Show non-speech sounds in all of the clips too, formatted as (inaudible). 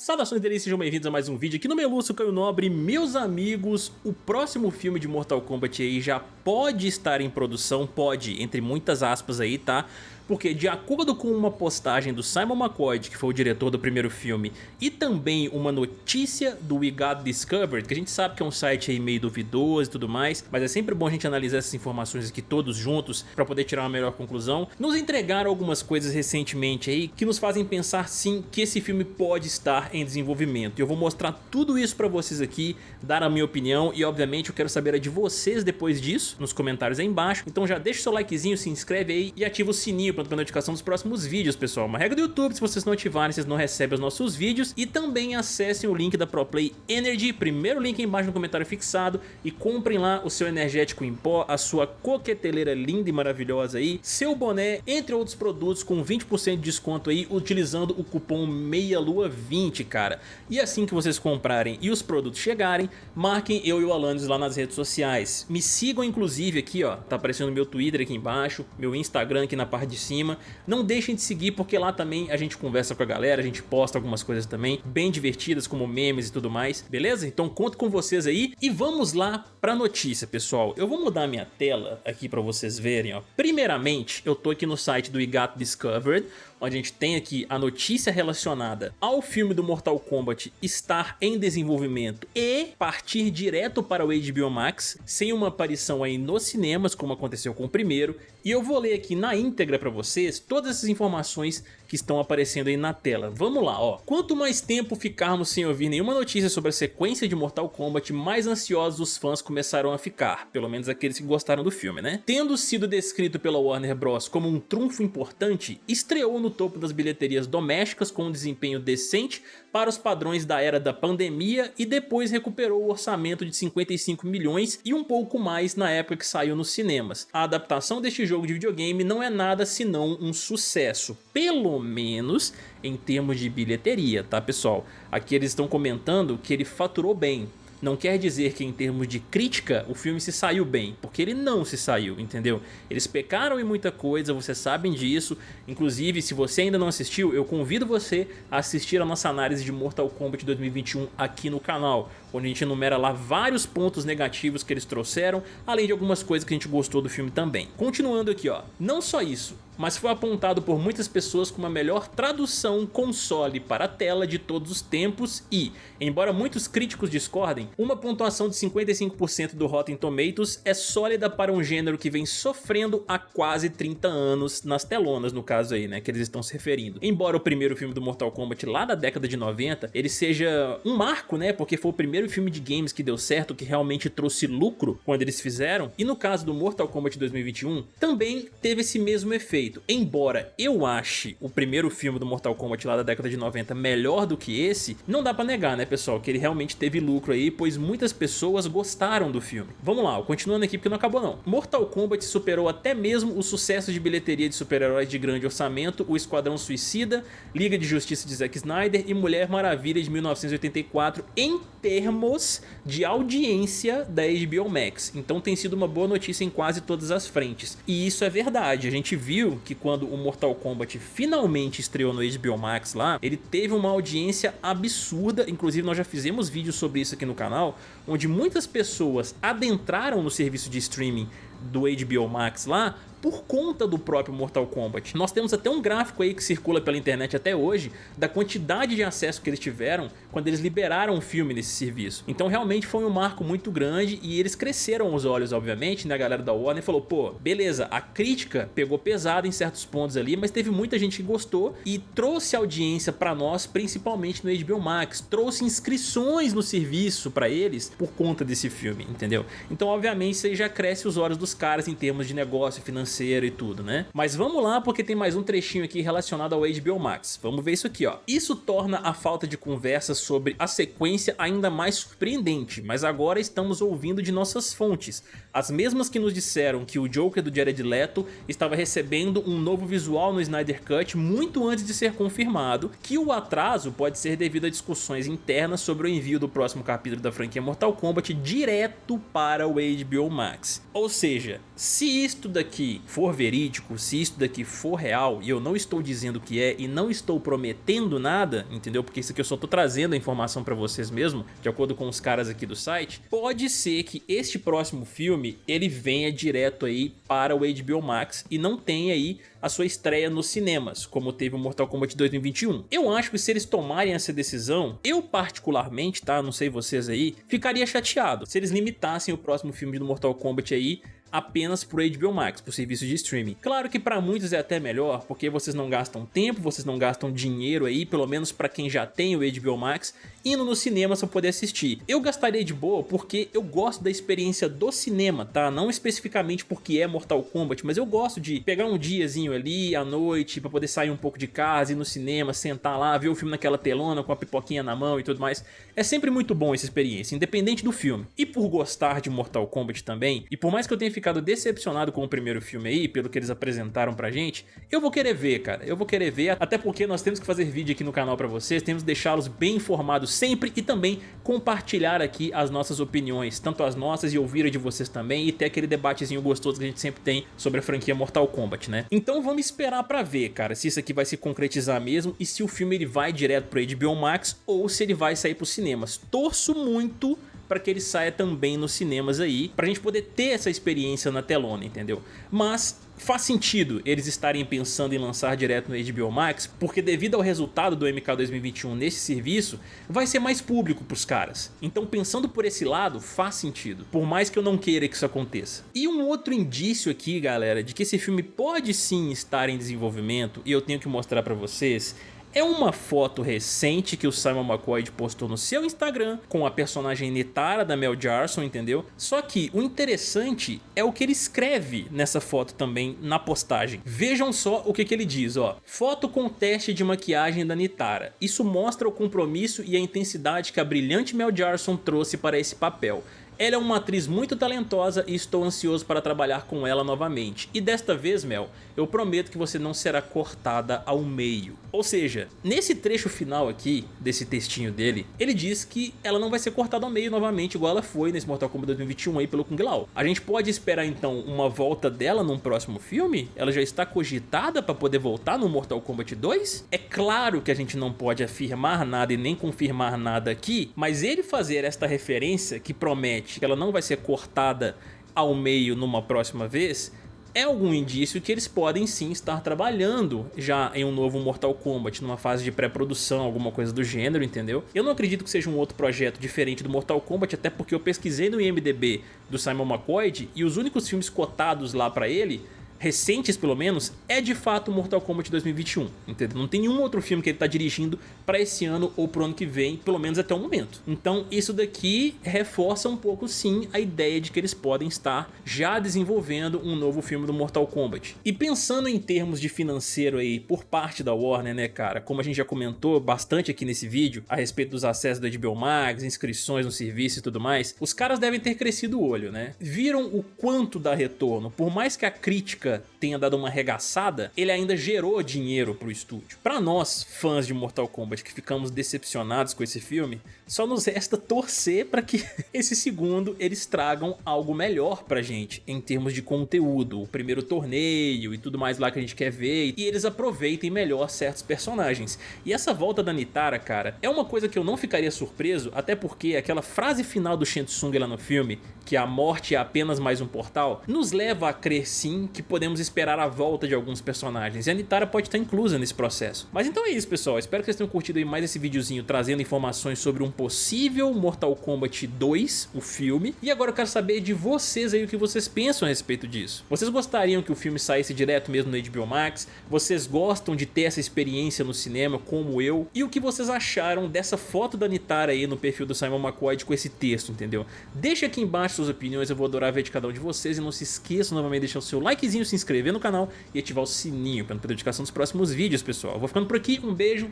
Saudações deles, sejam bem-vindos a mais um vídeo aqui no Melúcio Caio Nobre. Meus amigos, o próximo filme de Mortal Kombat aí já pode estar em produção, pode, entre muitas aspas aí, tá? Porque de acordo com uma postagem do Simon McCoy, que foi o diretor do primeiro filme, e também uma notícia do We Got Discovered, que a gente sabe que é um site aí meio duvidoso e tudo mais, mas é sempre bom a gente analisar essas informações aqui todos juntos para poder tirar uma melhor conclusão, nos entregaram algumas coisas recentemente aí que nos fazem pensar sim que esse filme pode estar em desenvolvimento. E eu vou mostrar tudo isso para vocês aqui, dar a minha opinião e obviamente eu quero saber a de vocês depois disso, nos comentários aí embaixo. Então já deixa o seu likezinho, se inscreve aí e ativa o sininho para a notificação dos próximos vídeos, pessoal. Uma regra do YouTube, se vocês não ativarem, vocês não recebem os nossos vídeos. E também acessem o link da ProPlay Energy, primeiro link aí embaixo no comentário fixado, e comprem lá o seu energético em pó, a sua coqueteleira linda e maravilhosa aí, seu boné, entre outros produtos com 20% de desconto aí, utilizando o cupom MEIALUA20, cara. E assim que vocês comprarem e os produtos chegarem, marquem eu e o Alanis lá nas redes sociais. Me sigam inclusive aqui, ó, tá aparecendo meu Twitter aqui embaixo, meu Instagram aqui na parte de cima. Não deixem de seguir porque lá também a gente conversa com a galera, a gente posta algumas coisas também bem divertidas como memes e tudo mais, beleza? Então conto com vocês aí e vamos lá pra notícia, pessoal. Eu vou mudar minha tela aqui pra vocês verem, ó. Primeiramente, eu tô aqui no site do Got Discovered, onde a gente tem aqui a notícia relacionada ao filme do Mortal Kombat estar em desenvolvimento e partir direto para o HBO Max, sem uma aparição aí nos cinemas, como aconteceu com o primeiro, e eu vou ler aqui na íntegra para vocês todas essas informações que estão aparecendo aí na tela. Vamos lá, ó. Quanto mais tempo ficarmos sem ouvir nenhuma notícia sobre a sequência de Mortal Kombat, mais ansiosos os fãs começaram a ficar, pelo menos aqueles que gostaram do filme, né? Tendo sido descrito pela Warner Bros como um trunfo importante, estreou no topo das bilheterias domésticas com um desempenho decente para os padrões da era da pandemia e depois recuperou o orçamento de 55 milhões e um pouco mais na época que saiu nos cinemas. A adaptação deste jogo de videogame não é nada senão um sucesso, pelo menos em termos de bilheteria, tá pessoal? Aqui eles estão comentando que ele faturou bem, não quer dizer que em termos de crítica o filme se saiu bem, porque ele não se saiu, entendeu? Eles pecaram em muita coisa, vocês sabem disso, inclusive se você ainda não assistiu, eu convido você a assistir a nossa análise de Mortal Kombat 2021 aqui no canal, onde a gente enumera lá vários pontos negativos que eles trouxeram, além de algumas coisas que a gente gostou do filme também. Continuando aqui ó, não só isso, mas foi apontado por muitas pessoas como a melhor tradução console para tela de todos os tempos e, embora muitos críticos discordem, uma pontuação de 55% do Rotten Tomatoes é sólida para um gênero que vem sofrendo há quase 30 anos nas telonas, no caso aí, né, que eles estão se referindo. Embora o primeiro filme do Mortal Kombat lá da década de 90, ele seja um marco, né, porque foi o primeiro filme de games que deu certo, que realmente trouxe lucro quando eles fizeram, e no caso do Mortal Kombat 2021, também teve esse mesmo efeito Embora eu ache o primeiro filme do Mortal Kombat lá da década de 90 melhor do que esse, não dá pra negar, né pessoal, que ele realmente teve lucro aí, pois muitas pessoas gostaram do filme. Vamos lá, continuando aqui porque não acabou não. Mortal Kombat superou até mesmo o sucesso de bilheteria de super-heróis de grande orçamento, o Esquadrão Suicida, Liga de Justiça de Zack Snyder e Mulher Maravilha de 1984 em termos de audiência da HBO Max. Então tem sido uma boa notícia em quase todas as frentes. E isso é verdade, a gente viu que quando o Mortal Kombat finalmente estreou no HBO Max lá, ele teve uma audiência absurda, inclusive nós já fizemos vídeos sobre isso aqui no canal, onde muitas pessoas adentraram no serviço de streaming do HBO Max lá por conta do próprio Mortal Kombat. Nós temos até um gráfico aí que circula pela internet até hoje da quantidade de acesso que eles tiveram quando eles liberaram o filme nesse serviço. Então realmente foi um marco muito grande e eles cresceram os olhos, obviamente, né? A galera da Warner falou, pô, beleza, a crítica pegou pesado em certos pontos ali, mas teve muita gente que gostou e trouxe audiência pra nós, principalmente no HBO Max, trouxe inscrições no serviço pra eles por conta desse filme, entendeu? Então obviamente aí já cresce os olhos caras em termos de negócio financeiro financeiro e tudo, né? Mas vamos lá porque tem mais um trechinho aqui relacionado ao HBO Max. Vamos ver isso aqui, ó. Isso torna a falta de conversa sobre a sequência ainda mais surpreendente, mas agora estamos ouvindo de nossas fontes, as mesmas que nos disseram que o Joker do Jared Leto estava recebendo um novo visual no Snyder Cut muito antes de ser confirmado, que o atraso pode ser devido a discussões internas sobre o envio do próximo capítulo da franquia Mortal Kombat direto para o HBO Max. Ou seja, seja, se isto daqui for verídico, se isto daqui for real, e eu não estou dizendo que é e não estou prometendo nada, entendeu? Porque isso aqui eu só estou trazendo a informação para vocês mesmo, de acordo com os caras aqui do site, pode ser que este próximo filme ele venha direto aí para o HBO Max e não tenha aí a sua estreia nos cinemas, como teve o Mortal Kombat 2021. Eu acho que se eles tomarem essa decisão, eu particularmente, tá, não sei vocês aí, ficaria chateado se eles limitassem o próximo filme do Mortal Kombat aí apenas por HBO Max, por serviço de streaming. Claro que para muitos é até melhor, porque vocês não gastam tempo, vocês não gastam dinheiro aí, pelo menos para quem já tem o HBO Max, indo no cinema para poder assistir. Eu gastaria de boa porque eu gosto da experiência do cinema, tá? Não especificamente porque é Mortal Kombat, mas eu gosto de pegar um diazinho ali, à noite, para poder sair um pouco de casa, ir no cinema, sentar lá, ver o filme naquela telona com a pipoquinha na mão e tudo mais. É sempre muito bom essa experiência, independente do filme. E por gostar de Mortal Kombat também, e por mais que eu tenha ficado decepcionado com o primeiro filme aí, pelo que eles apresentaram pra gente, eu vou querer ver, cara. Eu vou querer ver, até porque nós temos que fazer vídeo aqui no canal pra vocês, temos que deixá-los bem informados sempre e também compartilhar aqui as nossas opiniões, tanto as nossas e ouvir a de vocês também, e ter aquele debatezinho gostoso que a gente sempre tem sobre a franquia Mortal Kombat, né? Então vamos esperar pra ver, cara, se isso aqui vai se concretizar mesmo e se o filme ele vai direto pro HBO Max ou se ele vai sair pros cinemas. Torço muito para que ele saia também nos cinemas aí, pra gente poder ter essa experiência na telona, entendeu? Mas faz sentido eles estarem pensando em lançar direto no HBO Max, porque devido ao resultado do MK 2021 nesse serviço, vai ser mais público pros caras. Então pensando por esse lado, faz sentido, por mais que eu não queira que isso aconteça. E um outro indício aqui, galera, de que esse filme pode sim estar em desenvolvimento, e eu tenho que mostrar pra vocês, é uma foto recente que o Simon McCoy postou no seu Instagram com a personagem Nitara da Mel Jarson, entendeu? Só que o interessante é o que ele escreve nessa foto também na postagem. Vejam só o que, que ele diz, ó. Foto com teste de maquiagem da Nitara. Isso mostra o compromisso e a intensidade que a brilhante Mel Jarson trouxe para esse papel. Ela é uma atriz muito talentosa e estou ansioso para trabalhar com ela novamente. E desta vez, Mel, eu prometo que você não será cortada ao meio. Ou seja, nesse trecho final aqui, desse textinho dele, ele diz que ela não vai ser cortada ao meio novamente, igual ela foi nesse Mortal Kombat 2021 aí pelo Kung Lao. A gente pode esperar então uma volta dela num próximo filme? Ela já está cogitada para poder voltar no Mortal Kombat 2? É claro que a gente não pode afirmar nada e nem confirmar nada aqui, mas ele fazer esta referência que promete que ela não vai ser cortada ao meio numa próxima vez, é algum indício que eles podem sim estar trabalhando já em um novo Mortal Kombat, numa fase de pré-produção, alguma coisa do gênero, entendeu? Eu não acredito que seja um outro projeto diferente do Mortal Kombat, até porque eu pesquisei no IMDB do Simon McCoy e os únicos filmes cotados lá pra ele recentes pelo menos, é de fato Mortal Kombat 2021, entendeu? Não tem nenhum outro filme que ele tá dirigindo para esse ano ou pro ano que vem, pelo menos até o momento. Então isso daqui reforça um pouco sim a ideia de que eles podem estar já desenvolvendo um novo filme do Mortal Kombat. E pensando em termos de financeiro aí por parte da Warner, né cara, como a gente já comentou bastante aqui nesse vídeo a respeito dos acessos da HBO Max, inscrições no serviço e tudo mais, os caras devem ter crescido o olho, né? Viram o quanto dá retorno, por mais que a crítica tenha dado uma arregaçada, ele ainda gerou dinheiro pro estúdio. Para nós, fãs de Mortal Kombat, que ficamos decepcionados com esse filme, só nos resta torcer para que (laughs) esse segundo eles tragam algo melhor pra gente, em termos de conteúdo, o primeiro torneio e tudo mais lá que a gente quer ver, e eles aproveitem melhor certos personagens. E essa volta da Nitara, cara, é uma coisa que eu não ficaria surpreso, até porque aquela frase final do Shensung lá no filme, que a morte é apenas mais um portal, nos leva a crer sim que podemos esperar a volta de alguns personagens, e a Nitara pode estar inclusa nesse processo. Mas então é isso pessoal, espero que vocês tenham curtido mais esse videozinho trazendo informações sobre um possível Mortal Kombat 2, o filme, e agora eu quero saber de vocês aí o que vocês pensam a respeito disso. Vocês gostariam que o filme saísse direto mesmo no HBO Max? Vocês gostam de ter essa experiência no cinema como eu? E o que vocês acharam dessa foto da Nitara aí no perfil do Simon McCoy com esse texto, entendeu? Deixa aqui embaixo suas opiniões, eu vou adorar ver de cada um de vocês e não se esqueçam novamente de deixar o seu likezinho, se inscrever no canal e ativar o sininho para não perder notificação dos próximos vídeos, pessoal. Vou ficando por aqui, um beijo,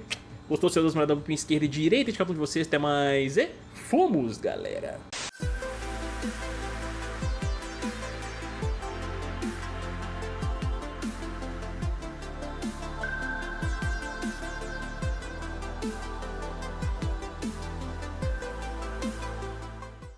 gostou, seu Deus, mandar para esquerda e direita de cada um de vocês, até mais e fomos, galera!